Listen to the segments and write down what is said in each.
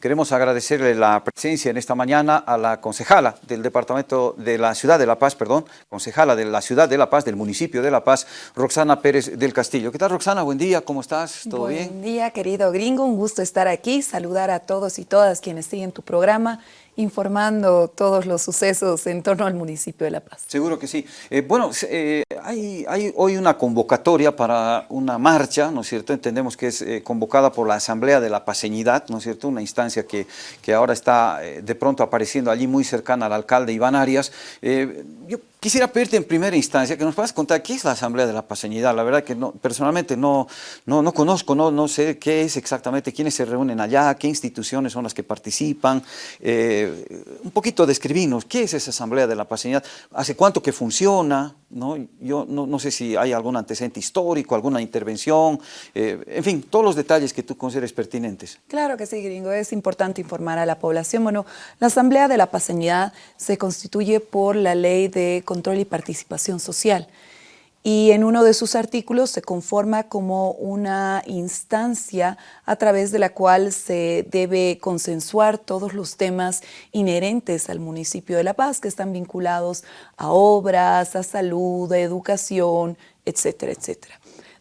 Queremos agradecerle la presencia en esta mañana a la concejala del Departamento de la Ciudad de La Paz, perdón, concejala de la Ciudad de La Paz, del municipio de La Paz, Roxana Pérez del Castillo. ¿Qué tal, Roxana? Buen día, ¿cómo estás? ¿Todo Buen bien? Buen día, querido gringo, un gusto estar aquí, saludar a todos y todas quienes siguen tu programa informando todos los sucesos en torno al municipio de La Paz. Seguro que sí. Eh, bueno, eh, hay, hoy una convocatoria para una marcha, ¿no es cierto? Entendemos que es eh, convocada por la Asamblea de la Paseñidad, ¿no es cierto? Una instancia que, que ahora está de pronto apareciendo allí muy cercana al alcalde Iván Arias. Yo Quisiera pedirte en primera instancia que nos puedas contar qué es la Asamblea de la Paseñidad. La verdad que no, personalmente no, no, no conozco, no, no sé qué es exactamente, quiénes se reúnen allá, qué instituciones son las que participan. Eh, un poquito describirnos, ¿qué es esa Asamblea de la Paseñidad? ¿Hace cuánto que funciona? ¿No? Yo no, sé si hay algún antecedente histórico, alguna intervención, eh, en fin, todos los detalles que tú consideres pertinentes. Claro que sí, gringo, es importante informar a la población. Bueno, la Asamblea de la Paseñidad se constituye por la ley de control y participación social y en uno de sus artículos se conforma como una instancia a través de la cual se debe consensuar todos los temas inherentes al municipio de La Paz que están vinculados a obras, a salud, a educación, etcétera, etcétera.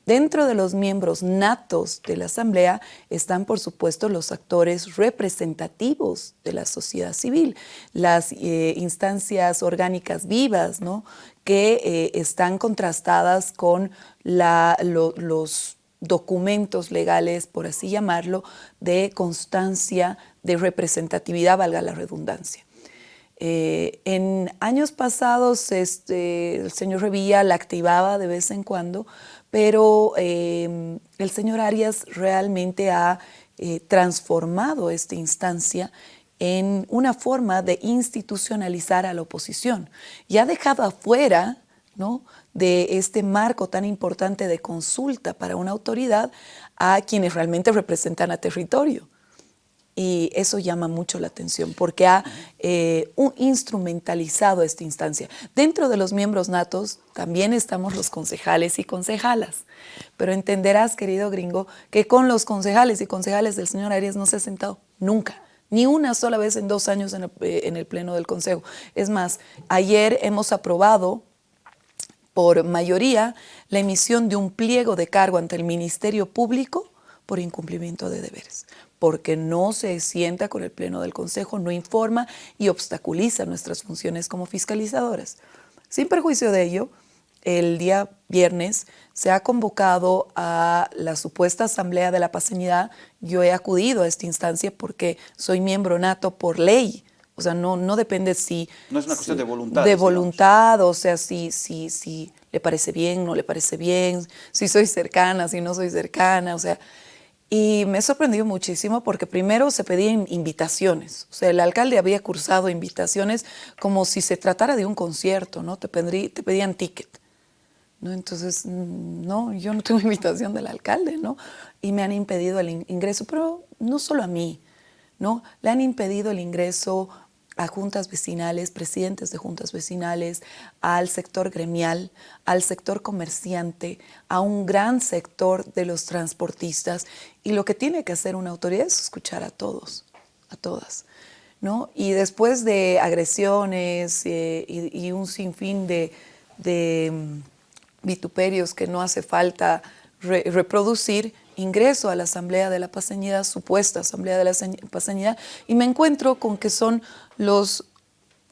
Dentro de los miembros natos de la Asamblea están, por supuesto, los actores representativos de la sociedad civil, las eh, instancias orgánicas vivas, ¿no? Que eh, están contrastadas con los documentos legales, por así llamarlo, de constancia, de representatividad, valga la redundancia. Eh, en años pasados este, el señor Revilla la activaba de vez en cuando, pero eh, el señor Arias realmente ha transformado esta instancia en una forma de institucionalizar a la oposición y ha dejado afuera ¿no? de este marco tan importante de consulta para una autoridad a quienes realmente representan a territorio y eso llama mucho la atención porque ha eh, un instrumentalizado esta instancia. Dentro de los miembros natos también estamos los concejales y concejalas, pero entenderás, querido gringo, que con los concejales y concejales del señor Arias no se ha sentado nunca, ni una sola vez en dos años en el, eh, en el Pleno del Consejo. Es más, ayer hemos aprobado por mayoría la emisión de un pliego de cargo ante el Ministerio Público por incumplimiento de deberes porque no se sienta con el Pleno del Consejo, no informa y obstaculiza nuestras funciones como fiscalizadoras. Sin perjuicio de ello, el día viernes se ha convocado a la supuesta Asamblea de la Paseñidad. Yo he acudido a esta instancia porque soy miembro nato por ley. O sea, no, no depende si... No es una cuestión de voluntad. De voluntad, digamos. o sea, si, si, si le parece bien, no le parece bien, si soy cercana, si no soy cercana, o sea... Y me sorprendió muchísimo porque primero se pedían invitaciones. O sea, el alcalde había cursado invitaciones como si se tratara de un concierto, ¿no? Te, pedí, te pedían ticket. ¿No? Entonces, no, yo no tengo invitación del alcalde, ¿no? Y me han impedido el ingreso, pero no solo a mí, ¿no? Le han impedido el ingreso a juntas vecinales, presidentes de juntas vecinales, al sector gremial, al sector comerciante, a un gran sector de los transportistas. Y lo que tiene que hacer una autoridad es escuchar a todos, a todas. ¿no? Y después de agresiones eh, y, un sinfín de, de um, vituperios que no hace falta re reproducir, ingreso a la Asamblea de la Paseñidad, supuesta Asamblea de la Paseñidad, y me encuentro con que son los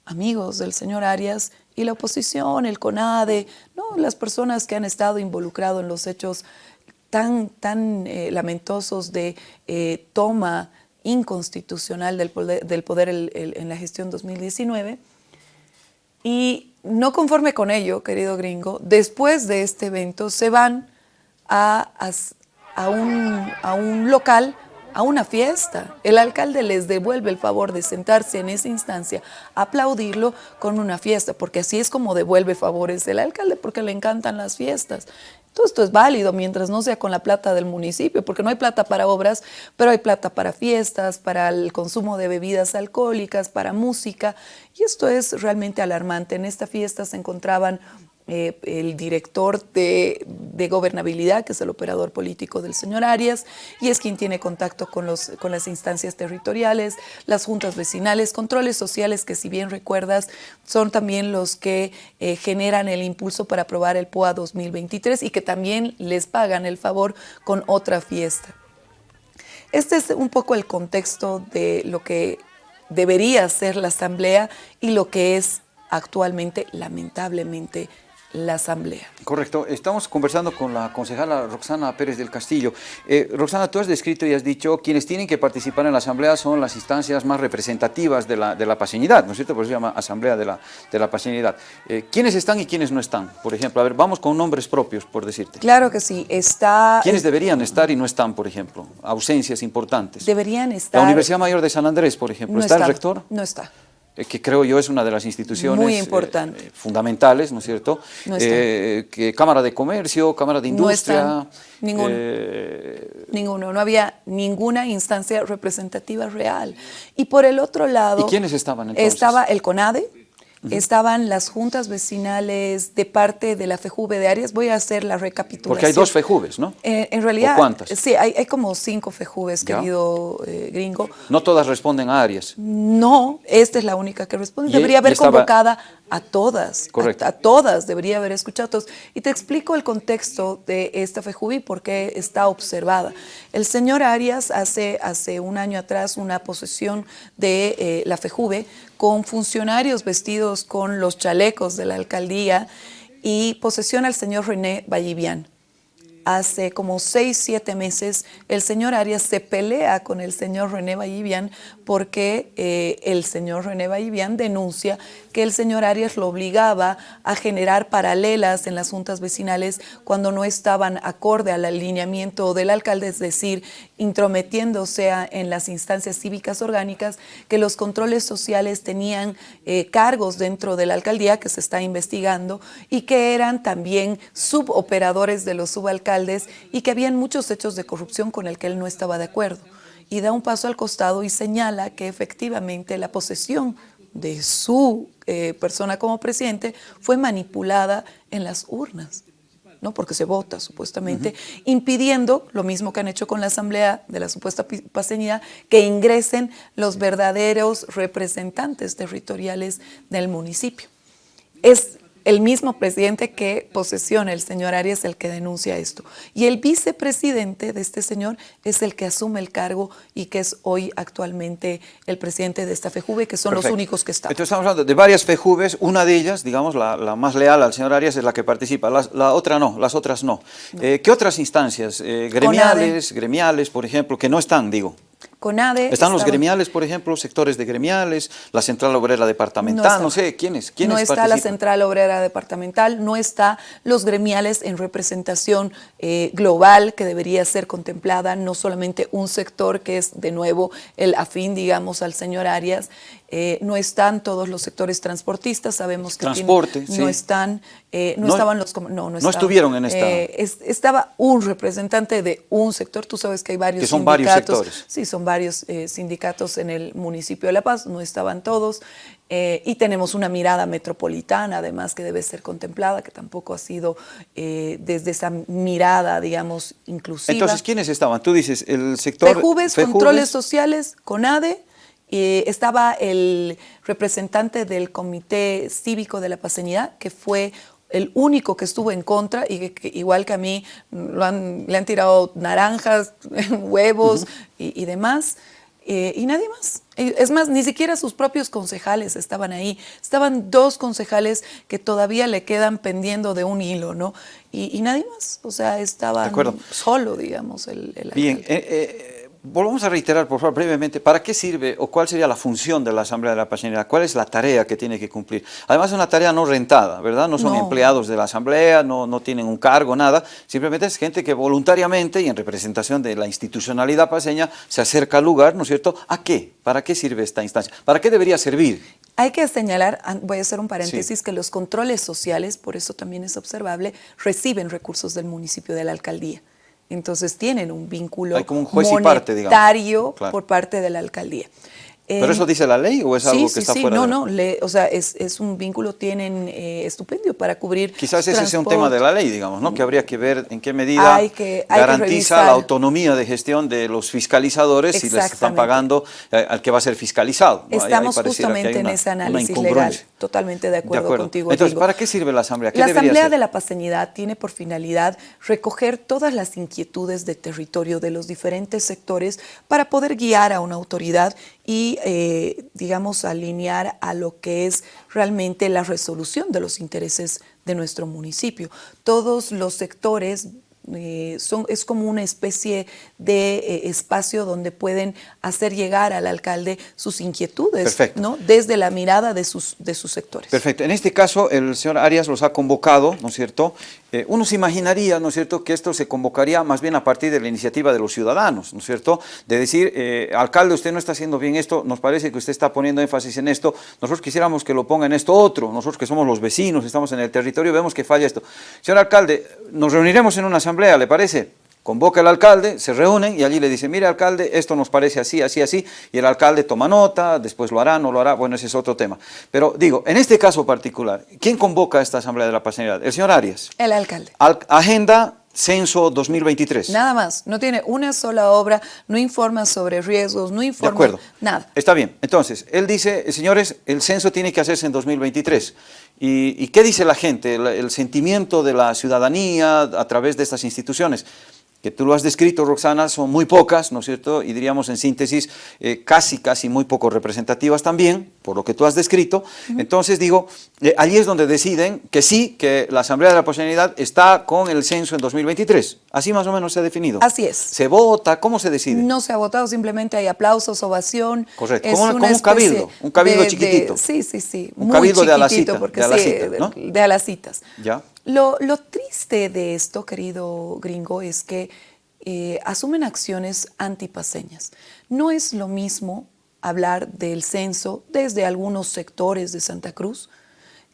amigos del señor Arias y la oposición, el CONADE, ¿no? las personas que han estado involucrados en los hechos tan, tan eh, lamentosos de eh, toma inconstitucional del poder, del poder el, en la gestión 2019. Y no conforme con ello, querido gringo, después de este evento se van a, a, un, a un local, a una fiesta. El alcalde les devuelve el favor de sentarse en esa instancia, aplaudirlo con una fiesta, porque así es como devuelve favores el alcalde, porque le encantan las fiestas. Todo esto es válido mientras no sea con la plata del municipio, porque no hay plata para obras, pero hay plata para fiestas, para el consumo de bebidas alcohólicas, para música, y esto es realmente alarmante. En esta fiesta se encontraban eh, el director de, gobernabilidad, que es el operador político del señor Arias, y es quien tiene contacto con, los, con las instancias territoriales, las juntas vecinales, controles sociales que si bien recuerdas son también los que eh, generan el impulso para aprobar el POA 2023 y que también les pagan el favor con otra fiesta. Este es un poco el contexto de lo que debería ser la Asamblea y lo que es actualmente, lamentablemente, la Asamblea. Correcto. Estamos conversando con la concejala Roxana Pérez del Castillo. Eh, Roxana, tú has descrito y has dicho quienes tienen que participar en la Asamblea son las instancias más representativas de la, de la paseñidad, ¿no es cierto? Por eso se llama Asamblea de la, de la Paseñidad. Eh, ¿Quiénes están y quiénes no están? Por ejemplo, a ver, vamos con nombres propios, por decirte. Claro que sí. Está... ¿Quiénes deberían estar y no están, por ejemplo? Ausencias importantes. Deberían estar... La Universidad Mayor de San Andrés, por ejemplo. ¿Está, el rector? No está. Eh, que creo yo es una de las instituciones Muy importante. Eh, fundamentales, ¿no es cierto? Eh, que Cámara de Comercio, Cámara de Industria. ninguno. ninguno, no había ninguna instancia representativa real. Y por el otro lado... ¿Y quiénes estaban entonces? Estaba el CONADE, estaban las juntas vecinales de parte de la FEJUVE de Arias. Voy a hacer la recapitulación. Porque hay dos FEJUVES, ¿no? Eh, en realidad, cuántas? Sí, hay, como cinco FEJUVES, querido eh, gringo. ¿No todas responden a Arias? No, esta es la única que responde. Debería haber convocada a todas, Correcto. A, todas, debería haber escuchado a todos. Y te explico el contexto de esta FEJUVI porque está observada. El señor Arias hace, hace un año atrás una posesión de eh, la FEJUVE con funcionarios vestidos con los chalecos de la alcaldía y posesión al señor René Vallivian. Hace como seis, siete meses, el señor Arias se pelea con el señor René Vallivian porque eh, el señor René Vallivian denuncia que el señor Arias lo obligaba a generar paralelas en las juntas vecinales cuando no estaban acorde al alineamiento del alcalde, es decir, intrometiéndose en las instancias cívicas orgánicas, que los controles sociales tenían eh, cargos dentro de la alcaldía que se está investigando y que eran también suboperadores de los subalcaldes y que habían muchos hechos de corrupción con el que él no estaba de acuerdo y da un paso al costado y señala que efectivamente la posesión de su eh, persona como presidente fue manipulada en las urnas. ¿No? porque se vota supuestamente, impidiendo, lo mismo que han hecho con la asamblea de la supuesta paseñidad, que ingresen los verdaderos representantes territoriales del municipio. Es el mismo presidente que posesiona el señor Arias el que denuncia esto. Y el vicepresidente de este señor es el que asume el cargo y que es hoy actualmente el presidente de esta FEJUVE, que son los únicos que están. Entonces estamos hablando de varias FEJUVES, una de ellas, digamos, la, más leal al señor Arias es la que participa, la, otra no, las otras no. Eh, ¿Qué otras instancias? Eh, gremiales, gremiales, por ejemplo, que no están, digo? CONADE... ¿Están los gremiales, por ejemplo, sectores de gremiales, la Central Obrera Departamental, no, sé, ¿quiénes, quiénes No está la Central Obrera Departamental, no está los gremiales en representación eh, global que debería ser contemplada, no solamente un sector que es, de nuevo, el afín, digamos, al señor Arias, eh, no están todos los sectores transportistas, sabemos que Transporte, no están, eh, no, estaban los no, no, estuvieron en esta. estaba un representante de un sector, tú sabes que hay varios que son sindicatos. Varios sectores. Sí, son varios sindicatos en el municipio de La Paz, no estaban todos. y tenemos una mirada metropolitana, además, que debe ser contemplada, que tampoco ha sido desde esa mirada, digamos, inclusiva. Entonces, ¿quiénes estaban? Tú dices, el sector... Pejubes, controles sociales, CONADE, estaba el representante del Comité Cívico de la Paseñidad, que fue el único que estuvo en contra y que, igual que a mí le han tirado naranjas, huevos y, demás. Eh, y nadie más. Es más, ni siquiera sus propios concejales estaban ahí. Estaban dos concejales que todavía le quedan pendiendo de un hilo, ¿no? Y, nadie más. O sea, estaban solo, digamos, el, el Bien, eh, eh, Volvamos a reiterar, por favor, brevemente, ¿para qué sirve o cuál sería la función de la Asamblea de la Paseñidad? ¿Cuál es la tarea que tiene que cumplir? Además es una tarea no rentada, ¿verdad? No son empleados de la Asamblea, no, no tienen un cargo, nada. Simplemente es gente que voluntariamente y en representación de la institucionalidad paseña se acerca al lugar, ¿no es cierto? ¿A qué? ¿Para qué sirve esta instancia? ¿Para qué debería servir? Hay que señalar, voy a hacer un paréntesis, que los controles sociales, por eso también es observable, reciben recursos del municipio de la alcaldía. Entonces tienen un vínculo Hay como un juez monetario por parte de la alcaldía. ¿Pero eso dice la ley o es algo sí, que está sí, fuera no, de no, le, o sea, es, es, un vínculo, tienen eh, estupendio para cubrir Quizás ese sea un tema de la ley, digamos, ¿no? Que habría que ver en qué medida hay que, garantiza la autonomía de gestión de los fiscalizadores si les están pagando eh, al que va a ser fiscalizado. ¿no? Estamos ahí, ahí justamente una, en ese análisis legal, totalmente de acuerdo, de acuerdo. contigo. Entonces, ¿para qué sirve la Asamblea? ¿Qué la Asamblea de la Paseñidad tiene por finalidad recoger todas las inquietudes de territorio de los diferentes sectores para poder guiar a una autoridad y, eh, digamos, alinear a lo que es realmente la resolución de los intereses de nuestro municipio. Todos los sectores eh, son, es como una especie de eh, espacio donde pueden hacer llegar al alcalde sus inquietudes, ¿no? desde la mirada de sus, de sus sectores. Perfecto. En este caso, el señor Arias los ha convocado, ¿no es cierto? Eh, uno se imaginaría, ¿no es cierto?, que esto se convocaría más bien a partir de la iniciativa de los ciudadanos, ¿no es cierto?, de decir, alcalde, usted no está haciendo bien esto, nos parece que usted está poniendo énfasis en esto, nosotros quisiéramos que lo ponga en esto otro, nosotros que somos los vecinos, estamos en el territorio, vemos que falla esto. Señor alcalde, nos reuniremos en una asamblea ¿le parece? Convoca al alcalde, se reúnen y allí le dice, mire alcalde, esto nos parece así, así, así, y el alcalde toma nota, después lo hará, no lo hará, bueno, ese es otro tema. Pero digo, en este caso particular, ¿quién convoca a esta Asamblea de la Pasanidad? El señor Arias. El alcalde. agenda Censo 2023. Nada más, no tiene una sola obra, no informa sobre riesgos, no informa de acuerdo. nada. Está bien, entonces, él dice, señores, el censo tiene que hacerse en 2023. ¿Y, qué dice la gente, el sentimiento de la ciudadanía a través de estas instituciones? Que tú lo has descrito, Roxana, son muy pocas, ¿no es cierto? Y diríamos en síntesis, eh, casi, casi muy poco representativas también, por lo que tú has descrito. Entonces digo, eh, allí es donde deciden que sí, que la Asamblea de la Posibilidad está con el censo en 2023. Así más o menos se ha definido. Así es. ¿Se vota? ¿Cómo se decide? No se ha votado, simplemente hay aplausos, ovación. Correcto, como, un cabildo, un cabildo chiquitito. sí, sí, sí. Un cabildo de alacita, porque de alacita, ¿no? De alacitas. Ya. Lo, triste de esto, querido gringo, es que eh, asumen acciones antipaseñas. No es lo mismo hablar del censo desde algunos sectores de Santa Cruz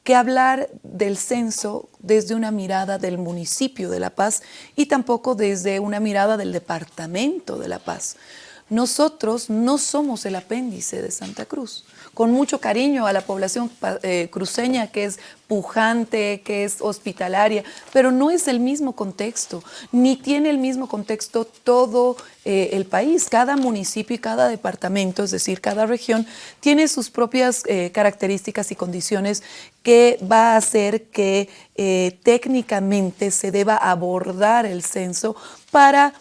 que hablar del censo desde una mirada del municipio de La Paz y tampoco desde una mirada del departamento de La Paz. Nosotros no somos el apéndice de Santa Cruz. Con mucho cariño a la población eh, cruceña que es pujante, que es hospitalaria, pero no es el mismo contexto, ni tiene el mismo contexto todo eh, el país. Cada municipio y cada departamento, es decir, cada región, tiene sus propias eh, características y condiciones que va a hacer que técnicamente se deba abordar el censo para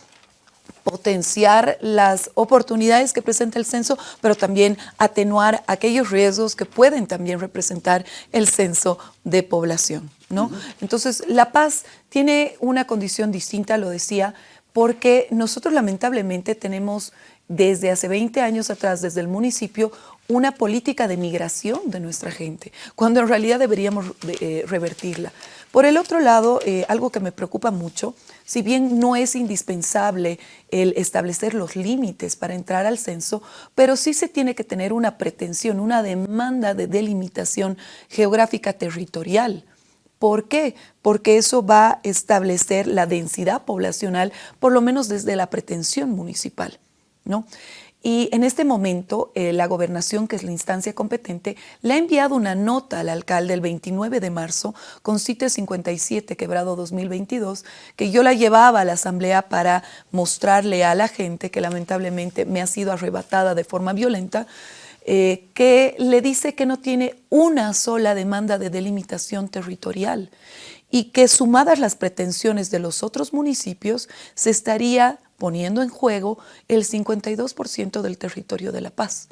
potenciar las oportunidades que presenta el censo, pero también atenuar aquellos riesgos que pueden también representar el censo de población. ¿no? Entonces, La Paz tiene una condición distinta, lo decía, porque nosotros lamentablemente tenemos desde hace 20 años atrás, desde el municipio, una política de migración de nuestra gente, cuando en realidad deberíamos eh, revertirla. Por el otro lado, eh, algo que me preocupa mucho, si bien no es indispensable el establecer los límites para entrar al censo, pero sí se tiene que tener una pretensión, una demanda de delimitación geográfica territorial. ¿Por qué? Porque eso va a establecer la densidad poblacional, por lo menos desde la pretensión municipal. ¿no? Y en este momento, eh, la gobernación, que es la instancia competente, le ha enviado una nota al alcalde el 29 de marzo con CITE 57, quebrado 2022, que yo la llevaba a la asamblea para mostrarle a la gente, que lamentablemente me ha sido arrebatada de forma violenta, eh, que le dice que no tiene una sola demanda de delimitación territorial y que sumadas las pretensiones de los otros municipios, se estaría poniendo en juego el 52% del territorio de La Paz.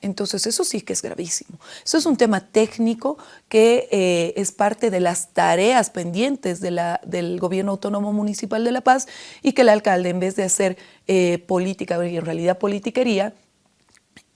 Entonces eso sí que es gravísimo. Eso es un tema técnico que eh, es parte de las tareas pendientes del Gobierno Autónomo Municipal de La Paz y que el alcalde en vez de hacer eh, política, en realidad politiquería,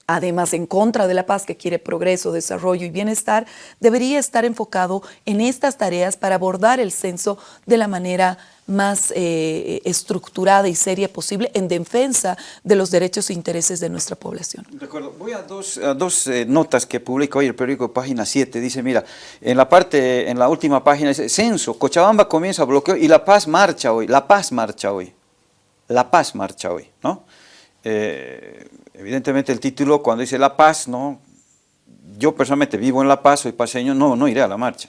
además en contra de la paz, que quiere progreso, desarrollo y bienestar, debería estar enfocado en estas tareas para abordar el censo de la manera más eh, estructurada y seria posible en defensa de los derechos e intereses de nuestra población. De acuerdo. Voy a dos, dos eh, notas que publica hoy el periódico Página 7. Dice, mira, en la parte, en la última página dice, censo, Cochabamba comienza bloqueo y La Paz marcha hoy. La Paz marcha hoy. La Paz marcha hoy, ¿no? Evidentemente el título cuando dice La Paz, ¿no? Yo personalmente vivo en La Paz, soy paseño, no, no iré a la marcha.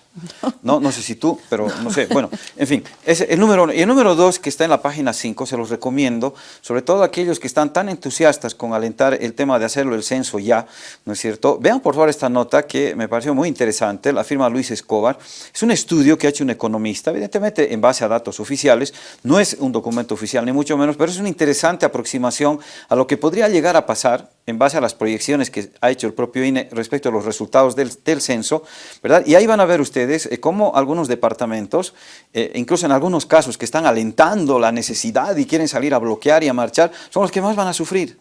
No, no sé si tú, pero no sé. Bueno, en fin, es el número uno. Y el número dos, que está en la página 5, se los recomiendo, sobre todo aquellos que están tan entusiastas con alentar el tema de hacerlo el censo ya, ¿no es cierto? Vean por favor esta nota que me pareció muy interesante, la firma Luis Escobar. Es un estudio que ha hecho un economista, evidentemente en base a datos oficiales, no es un documento oficial ni mucho menos, pero es una interesante aproximación a lo que podría llegar a pasar en base a las proyecciones que ha hecho el propio INE respecto a los resultados del, censo, ¿verdad? Y ahí van a ver ustedes eh, cómo algunos departamentos, eh, incluso en algunos casos que están alentando la necesidad y quieren salir a bloquear y a marchar, son los que más van a sufrir,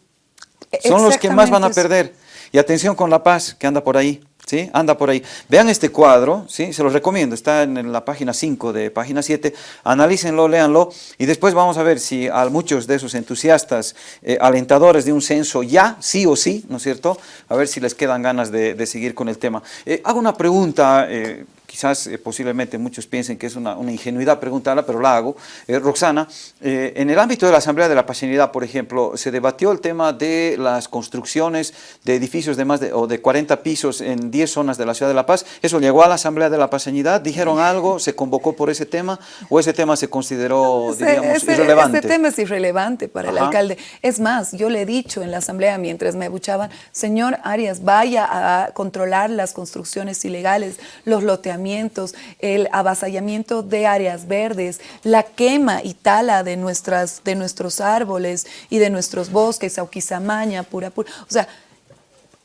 son los que más van a perder. Y atención con La Paz, que anda por ahí. ¿Sí? Anda por ahí. Vean este cuadro, ¿sí? Se los recomiendo, está en la página 5 de página 7, analícenlo, léanlo, y después vamos a ver si a muchos de esos entusiastas, eh, alentadores de un censo ya, sí o sí, ¿no es cierto? A ver si les quedan ganas de, seguir con el tema. Eh, hago una pregunta, eh, quizás eh, posiblemente muchos piensen que es una, ingenuidad preguntarla, pero la hago. Eh, Roxana, eh, en el ámbito de la Asamblea de la Pasionidad, por ejemplo, se debatió el tema de las construcciones de edificios de más de, o de 40 pisos en 10 zonas de la Ciudad de La Paz. ¿Eso llegó a la Asamblea de la Pasionidad? ¿Dijeron algo? ¿Se convocó por ese tema? ¿O ese tema se consideró, diríamos, irrelevante? Ese tema es irrelevante para el alcalde. Es más, yo le he dicho en la Asamblea mientras me abuchaban, señor Arias, vaya a controlar las construcciones ilegales, los loteamientos el avasallamiento de áreas verdes, la quema y tala de, nuestras, de nuestros árboles y de nuestros bosques, Auquizamaña, Pura Pura. O sea,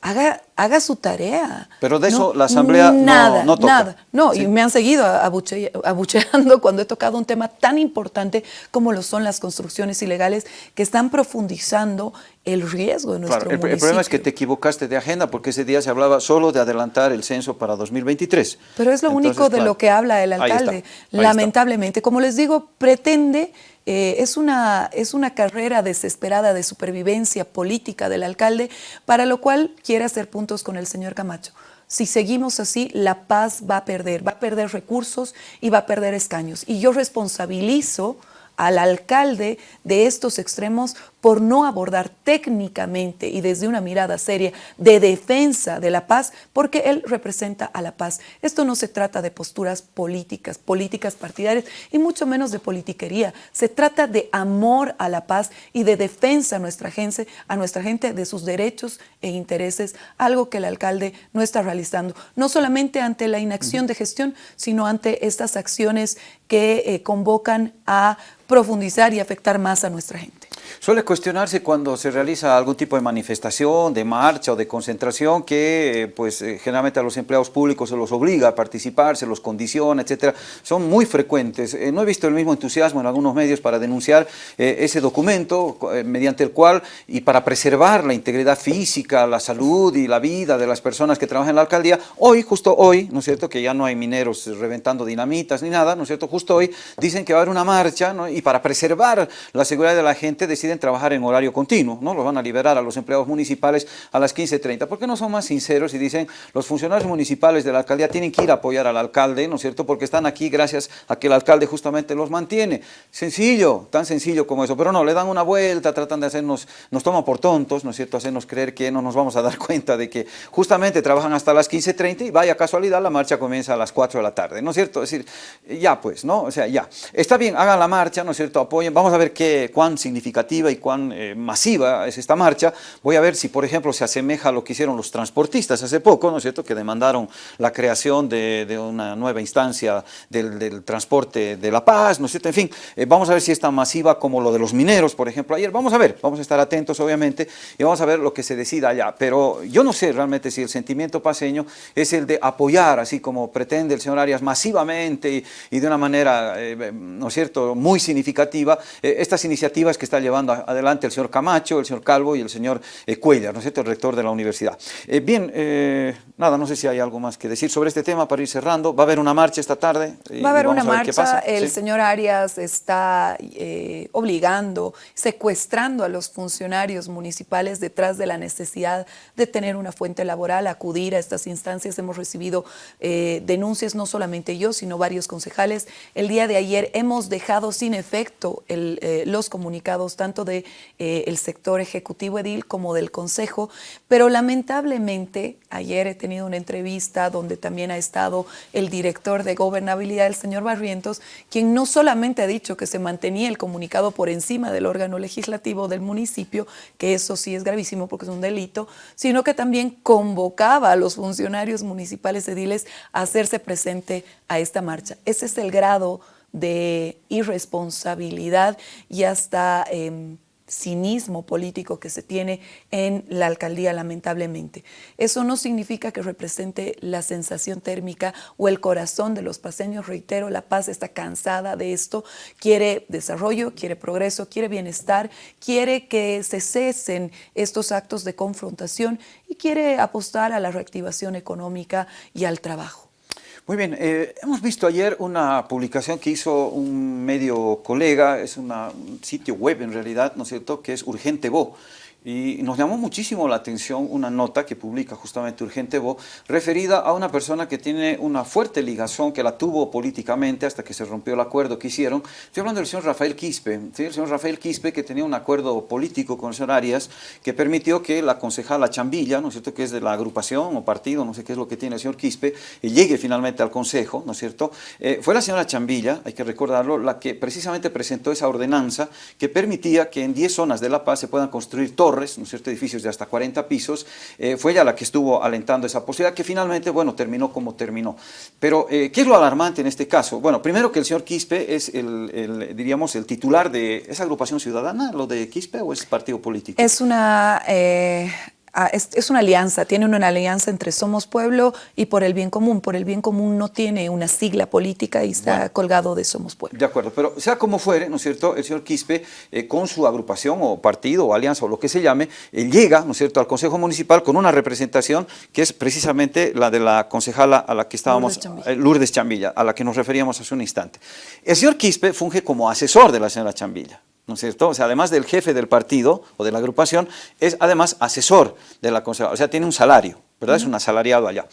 haga, haga su tarea. Pero de eso la Asamblea nada, no, toca. Nada, no, y me han seguido abucheando cuando he tocado un tema tan importante como lo son las construcciones ilegales que están profundizando el riesgo de nuestro claro, el, el, problema es que te equivocaste de agenda porque ese día se hablaba solo de adelantar el censo para 2023. Pero es lo único de lo que habla el alcalde. Lamentablemente, como les digo, pretende eh, es, una, es una carrera desesperada de supervivencia política del alcalde, para lo cual quiere hacer con el señor Camacho. Si seguimos así, La Paz va a perder, va a perder recursos y va a perder escaños. Y yo responsabilizo al alcalde de estos extremos por no abordar técnicamente y desde una mirada seria de defensa de la paz, porque él representa a la paz. Esto no se trata de posturas políticas, políticas partidarias y mucho menos de politiquería. Se trata de amor a la paz y de defensa a nuestra gente, a nuestra gente de sus derechos e intereses, algo que el alcalde no está realizando, no solamente ante la inacción de gestión, sino ante estas acciones que eh, convocan a profundizar y afectar más a nuestra gente. Suele cuestionarse cuando se realiza algún tipo de manifestación, de marcha o de concentración que pues eh, generalmente a los empleados públicos se los obliga a participar, se los condiciona, etcétera. Son muy frecuentes. Eh, no he visto el mismo entusiasmo en algunos medios para denunciar eh, ese documento mediante el cual y para preservar la integridad física, la salud y la vida de las personas que trabajan en la alcaldía, hoy, justo hoy, ¿no es cierto?, que ya no hay mineros reventando dinamitas ni nada, ¿no es cierto?, justo hoy dicen que va a haber una marcha y para preservar la seguridad de la gente deciden trabajar en horario continuo, ¿no? Los van a liberar a los empleados municipales a las 15.30. ¿Por qué no son más sinceros y dicen los funcionarios municipales de la alcaldía tienen que ir a apoyar al alcalde, ¿no es cierto? Porque están aquí gracias a que el alcalde justamente los mantiene. Sencillo, tan sencillo como eso. Pero no, le dan una vuelta, tratan de hacernos, nos toman por tontos, ¿no es cierto? Hacernos creer que no nos vamos a dar cuenta de que justamente trabajan hasta las 15.30 y vaya casualidad, la marcha comienza a las 4 de la tarde, ¿no es cierto? Es decir, ya pues, ¿no? O sea, ya. Está bien, hagan la marcha, ¿no es cierto? Apoyen, vamos a ver qué, cuán y cuán eh, masiva es esta marcha, voy a ver si, por ejemplo, se asemeja a lo que hicieron los transportistas hace poco, ¿no es cierto?, que demandaron la creación de, una nueva instancia del, transporte de la paz, ¿no es cierto?, en fin, eh, vamos a ver si es tan masiva como lo de los mineros, por ejemplo, ayer, vamos a ver, vamos a estar atentos, obviamente, y vamos a ver lo que se decida allá, pero yo no sé realmente si el sentimiento paseño es el de apoyar, así como pretende el señor Arias, masivamente y, de una manera, eh, ¿no es cierto?, muy significativa, estas iniciativas que está llevando adelante el señor Camacho, el señor Calvo y el señor eh, Cuellar, ¿no es cierto?, el rector de la universidad. Eh, bien, eh, nada, no sé si hay algo más que decir sobre este tema para ir cerrando. ¿Va a haber una marcha esta tarde? Va a haber una marcha, el señor Arias está obligando, secuestrando a los funcionarios municipales detrás de la necesidad de tener una fuente laboral, acudir a estas instancias. Hemos recibido denuncias, no solamente yo, sino varios concejales. El día de ayer hemos dejado sin efecto los comunicados tanto del de, el sector ejecutivo edil como del Consejo, pero lamentablemente ayer he tenido una entrevista donde también ha estado el director de gobernabilidad, el señor Barrientos, quien no solamente ha dicho que se mantenía el comunicado por encima del órgano legislativo del municipio, que eso sí es gravísimo porque es un delito, sino que también convocaba a los funcionarios municipales ediles a hacerse presente a esta marcha. Ese es el grado de irresponsabilidad y hasta eh, cinismo político que se tiene en la alcaldía, lamentablemente. Eso no significa que represente la sensación térmica o el corazón de los paseños. Reitero, La Paz está cansada de esto, quiere desarrollo, quiere progreso, quiere bienestar, quiere que se cesen estos actos de confrontación y quiere apostar a la reactivación económica y al trabajo. Muy bien, eh, hemos visto ayer una publicación que hizo un medio colega, es una, un sitio web en realidad, ¿no es cierto?, que es Urgente Bo. Y nos llamó muchísimo la atención una nota que publica justamente Urgente Bo, referida a una persona que tiene una fuerte ligación, que la tuvo políticamente hasta que se rompió el acuerdo que hicieron. Estoy hablando del señor Rafael Quispe, el señor Rafael Quispe que tenía un acuerdo político con el señor Arias que permitió que la concejala Chambilla, ¿no es cierto?, que es de la agrupación o partido, no sé qué es lo que tiene el señor Quispe, llegue finalmente al consejo, ¿no es cierto?, eh, fue la señora Chambilla, hay que recordarlo, la que precisamente presentó esa ordenanza que permitía que en 10 zonas de La Paz se puedan construir torres ¿no cierto? edificios de hasta 40 pisos, eh, fue ella la que estuvo alentando esa posibilidad, que finalmente, bueno, terminó como terminó. Pero, eh, ¿qué es lo alarmante en este caso? Bueno, primero que el señor Quispe es el, diríamos, el titular de esa agrupación ciudadana, lo de Quispe, o es partido político? Es una eh, Ah, es, una alianza, tiene una alianza entre Somos Pueblo y por el bien común. Por el bien común no tiene una sigla política y está colgado de Somos Pueblo. De acuerdo, pero sea como fuere, ¿no es cierto?, el señor Quispe, eh, con su agrupación o partido o alianza o lo que se llame, llega, ¿no es cierto?, al Consejo Municipal con una representación que es precisamente la de la concejala a la que estábamos, eh, Lourdes Chambilla a la que nos referíamos hace un instante. El señor Quispe funge como asesor de la señora Chambilla. ¿No es cierto? O sea, además del jefe del partido o de la agrupación, es además asesor de la conservadora, o sea, tiene un salario, ¿verdad? Es un asalariado allá.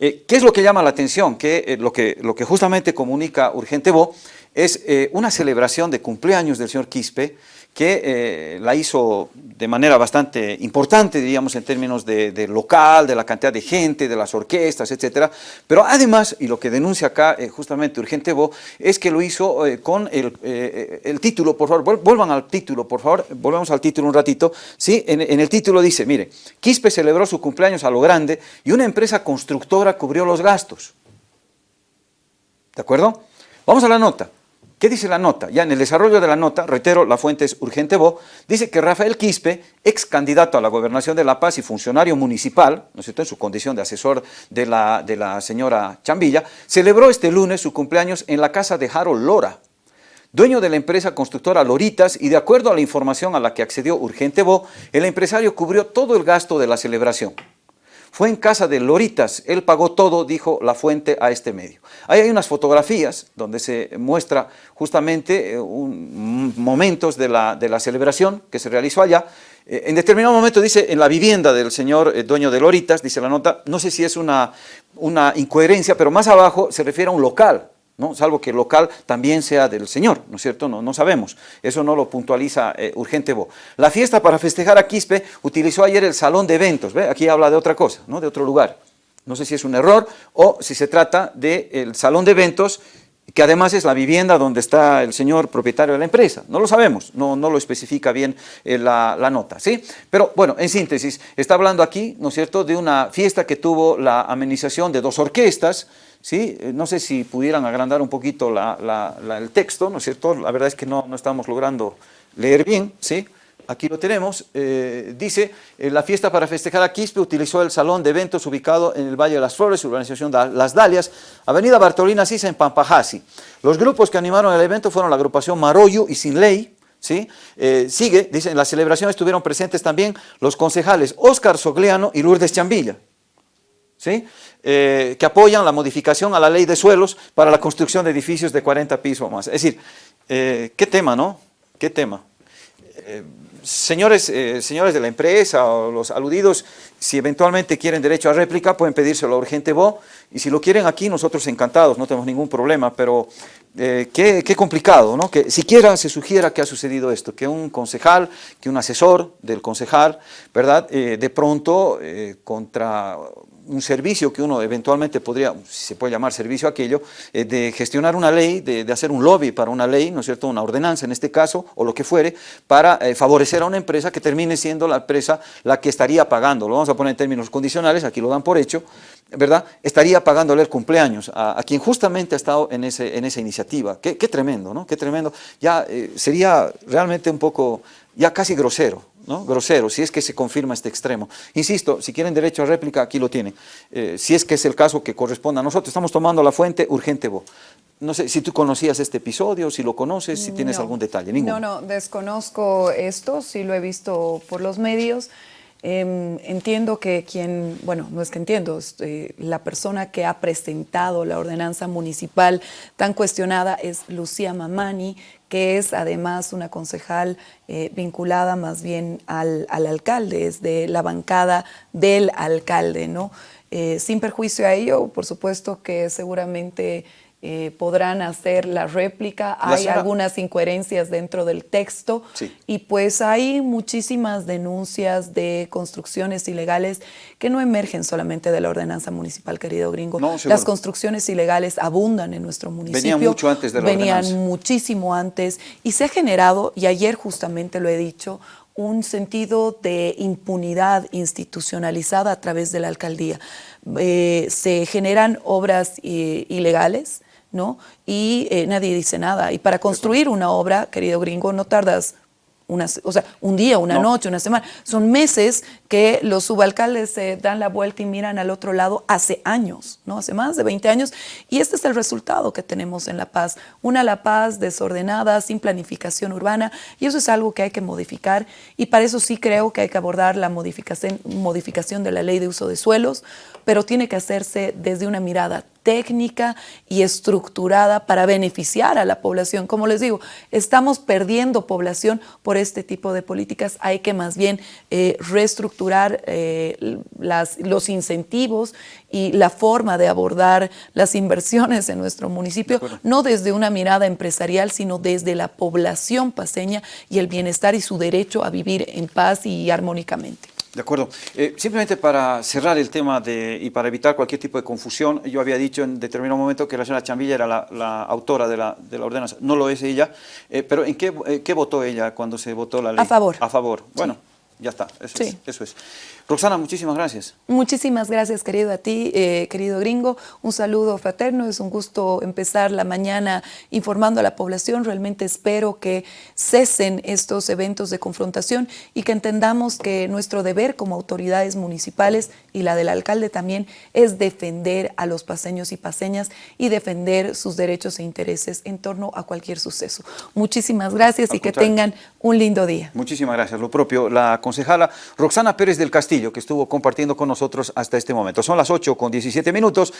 Eh, ¿Qué es lo que llama la atención? Que, eh, lo que lo que justamente comunica Urgente Bo es eh, una celebración de cumpleaños del señor Quispe, que eh, la hizo de manera bastante importante, diríamos, en términos de, local, de la cantidad de gente, de las orquestas, etcétera, pero además, y lo que denuncia acá eh, justamente Urgente Bo, es que lo hizo eh, con el, el, título, por favor, vuelvan al título, por favor, volvemos al título un ratito, ¿sí? En, en el título dice, mire, Quispe celebró su cumpleaños a lo grande y una empresa constructora cubrió los gastos, ¿de acuerdo? Vamos a la nota. ¿Qué dice la nota? Ya en el desarrollo de la nota, reitero, la fuente es Urgente Bo, dice que Rafael Quispe, ex candidato a la gobernación de La Paz y funcionario municipal, ¿no es en su condición de asesor de la, de la señora Chambilla, celebró este lunes su cumpleaños en la casa de Harold Lora, dueño de la empresa constructora Loritas, y de acuerdo a la información a la que accedió Urgente Bo, el empresario cubrió todo el gasto de la celebración. Fue en casa de Loritas, él pagó todo, dijo la fuente a este medio. Ahí hay unas fotografías donde se muestra justamente eh, momentos de la, celebración que se realizó allá. Eh, en determinado momento dice, en la vivienda del señor eh, dueño de Loritas, dice la nota, no sé si es una incoherencia, pero más abajo se refiere a un local, ¿no? salvo que el local también sea del Señor, ¿no es cierto? No, no sabemos, eso no lo puntualiza eh, Urgente Bo. La fiesta para festejar a Quispe utilizó ayer el salón de eventos, ¿ve? aquí habla de otra cosa, ¿no? de otro lugar. No sé si es un error o si se trata del salón de eventos que además es la vivienda donde está el señor propietario de la empresa. No lo sabemos, no, no lo especifica bien eh, la, la, nota, ¿sí? Pero bueno, en síntesis, está hablando aquí, ¿no es cierto?, de una fiesta que tuvo la amenización de dos orquestas, Eh, no sé si pudieran agrandar un poquito el texto, ¿no es cierto? La verdad es que no, no estamos logrando leer bien, ¿sí? Aquí lo tenemos, eh, dice, eh, la fiesta para festejar a Quispe utilizó el salón de eventos ubicado en el Valle de las Flores, urbanización de Las Dalias, avenida Bartolina Sisa en Pampajasi. Los grupos que animaron el evento fueron la agrupación Maroyu y Sin Ley, ¿sí? sigue, dice, en la celebración estuvieron presentes también los concejales Óscar Sogliano y Lourdes Chambilla, ¿sí? Eh, que apoyan la modificación a la ley de suelos para la construcción de edificios de 40 pisos o más. Es decir, eh, qué tema, ¿no? ¿Qué tema? Eh, señores, señores de la empresa o los aludidos, si eventualmente quieren derecho a réplica, pueden pedírselo a Urgente Bo, y si lo quieren aquí, nosotros encantados, no tenemos ningún problema, pero qué, complicado, ¿no? Que siquiera se sugiera que ha sucedido esto, que un concejal, que un asesor del concejal, ¿verdad? De pronto, contra un servicio que uno eventualmente podría, si se puede llamar servicio aquello, eh, de gestionar una ley, de, hacer un lobby para una ley, ¿no es cierto?, una ordenanza en este caso, o lo que fuere, para eh, favorecer a una empresa que termine siendo la empresa la que estaría pagando, lo vamos a poner en términos condicionales, aquí lo dan por hecho, ¿verdad?, estaría pagándole el cumpleaños a, quien justamente ha estado en, ese, en esa iniciativa. Qué, tremendo, ¿no?, qué tremendo. Ya eh, sería realmente un poco, ya casi grosero, ¿no? grosero, si es que se confirma este extremo. Insisto, si quieren derecho a réplica, aquí lo tienen. Eh, si es que es el caso que corresponda a nosotros, estamos tomando la fuente urgente. No sé si tú conocías este episodio, si lo conoces, si tienes algún detalle. No, no, desconozco esto, sí lo he visto por los medios. Em, entiendo que quien, bueno, no es que entiendo, eh, la persona que ha presentado la ordenanza municipal tan cuestionada es Lucía Mamani, que es además una concejal eh, vinculada más bien al, alcalde, es de la bancada del alcalde, ¿no? Eh, sin perjuicio a ello, por supuesto que seguramente eh, podrán hacer la réplica, hay algunas incoherencias dentro del texto y pues hay muchísimas denuncias de construcciones ilegales que no emergen solamente de la ordenanza municipal, querido gringo. Las construcciones ilegales abundan en nuestro municipio. Venían mucho antes de la Venían muchísimo antes y se ha generado, y ayer justamente lo he dicho, un sentido de impunidad institucionalizada a través de la alcaldía. Eh, se generan obras eh, ilegales, ¿no? Y eh, nadie dice nada. Y para construir una obra, querido gringo, no tardas o sea, un día, una noche, una semana. Son meses que los subalcaldes se dan la vuelta y miran al otro lado hace años, ¿no? Hace más de 20 años. Y este es el resultado que tenemos en La Paz. Una La Paz desordenada, sin planificación urbana. Y eso es algo que hay que modificar. Y para eso sí creo que hay que abordar la modificación, modificación de la ley de uso de suelos, pero tiene que hacerse desde una mirada técnica y estructurada para beneficiar a la población. Como les digo, estamos perdiendo población por este tipo de políticas. Hay que más bien eh, reestructurar eh, las, los incentivos y la forma de abordar las inversiones en nuestro municipio, no desde una mirada empresarial, sino desde la población paseña y el bienestar y su derecho a vivir en paz y armónicamente. De acuerdo. Eh, simplemente para cerrar el tema de, y para evitar cualquier tipo de confusión, yo había dicho en determinado momento que la señora Chambilla era la, autora de la, de la, ordenanza. No lo es ella, eh, pero ¿en qué, eh, qué, votó ella cuando se votó la ley? A favor. A favor. Bueno, ya está. Eso, es, eso es. Roxana, muchísimas gracias. Muchísimas gracias, querido a ti, eh, querido gringo. Un saludo fraterno, es un gusto empezar la mañana informando a la población. Realmente espero que cesen estos eventos de confrontación y que entendamos que nuestro deber como autoridades municipales y la del alcalde también es defender a los paseños y paseñas y defender sus derechos e intereses en torno a cualquier suceso. Muchísimas gracias y que tengan un lindo día. Muchísimas gracias. Lo propio, la concejala Roxana Pérez del Castillo, que estuvo compartiendo con nosotros hasta este momento. Son las 8 con 17 minutos.